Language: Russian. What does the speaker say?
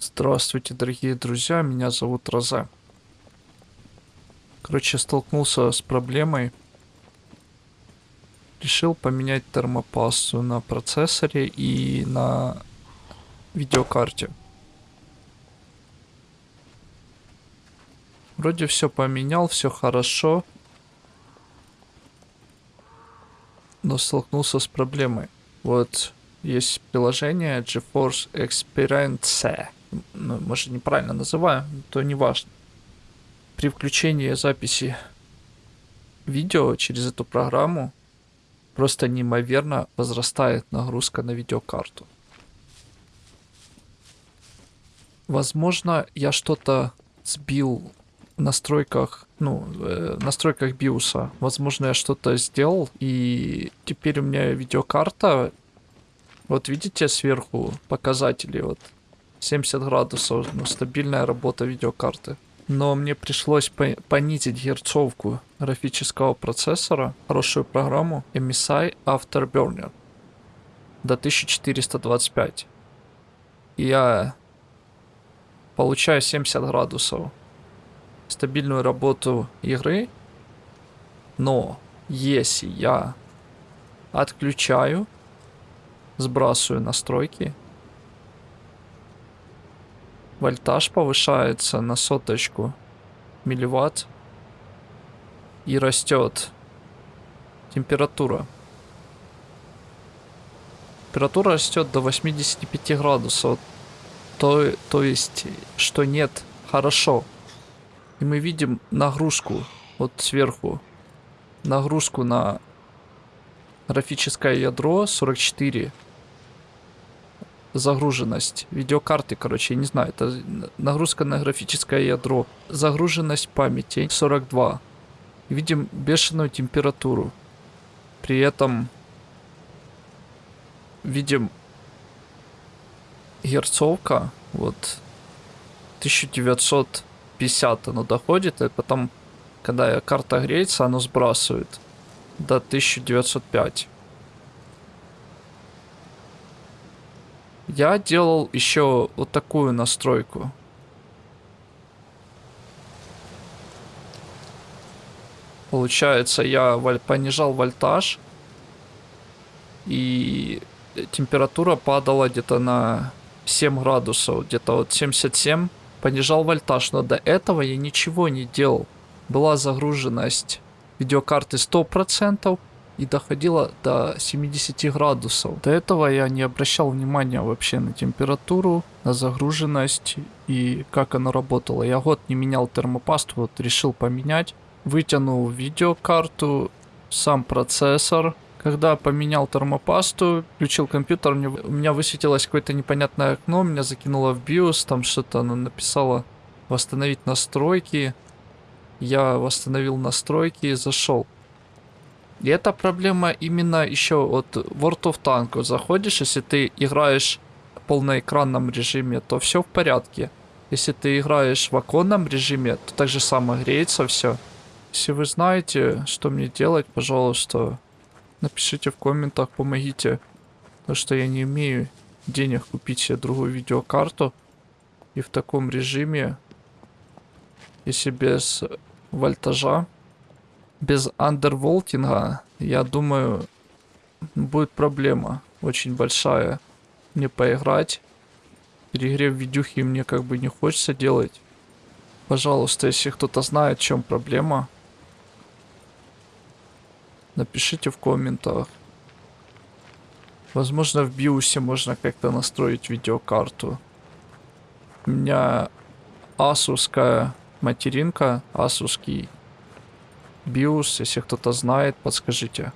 Здравствуйте, дорогие друзья, меня зовут Роза. Короче, столкнулся с проблемой. Решил поменять термопасту на процессоре и на видеокарте. Вроде все поменял, все хорошо. Но столкнулся с проблемой. Вот есть приложение GeForce Experience. Ну, может, неправильно называю, то не важно. При включении записи видео через эту программу просто неимоверно возрастает нагрузка на видеокарту. Возможно, я что-то сбил в настройках, ну, э, настройках биоса. Возможно, я что-то сделал, и теперь у меня видеокарта вот видите сверху показатели, вот 70 градусов, ну, стабильная работа видеокарты. Но мне пришлось по понизить герцовку графического процессора, хорошую программу MSI Afterburner до 1425. И я получаю 70 градусов стабильную работу игры, но если я отключаю Сбрасываю настройки. Вольтаж повышается на соточку милливатт. И растет температура. Температура растет до 85 градусов. То, то есть, что нет, хорошо. И мы видим нагрузку вот сверху. Нагрузку на графическое ядро 44 загруженность видеокарты, короче, я не знаю, это нагрузка на графическое ядро. Загруженность памяти 42. Видим бешеную температуру. При этом видим герцовка, вот 1950 оно доходит, и потом, когда карта греется, оно сбрасывает до 1905. Я делал еще вот такую настройку. Получается, я понижал вольтаж. И температура падала где-то на 7 градусов. Где-то вот 77. Понижал вольтаж. Но до этого я ничего не делал. Была загруженность видеокарты 100% и доходило до 70 градусов. До этого я не обращал внимания вообще на температуру, на загруженность и как оно работало. Я год не менял термопасту, вот решил поменять. Вытянул видеокарту, сам процессор. Когда поменял термопасту, включил компьютер, мне, у меня высветилось какое-то непонятное окно, меня закинуло в BIOS, там что-то оно написало восстановить настройки. Я восстановил настройки и зашел. И эта проблема именно еще от World of Tanks. Заходишь, если ты играешь в полноэкранном режиме, то все в порядке. Если ты играешь в оконном режиме, то так же самое греется все. Если вы знаете, что мне делать, пожалуйста, напишите в комментах, помогите. Потому что я не имею денег купить себе другую видеокарту. И в таком режиме, если без вольтажа, без андерволтинга, я думаю, будет проблема очень большая. Мне поиграть. Перегрев видюхи мне как бы не хочется делать. Пожалуйста, если кто-то знает, в чем проблема, напишите в комментах. Возможно, в биосе можно как-то настроить видеокарту. У меня асуская материнка, асуский BIOS, если кто-то знает, подскажите.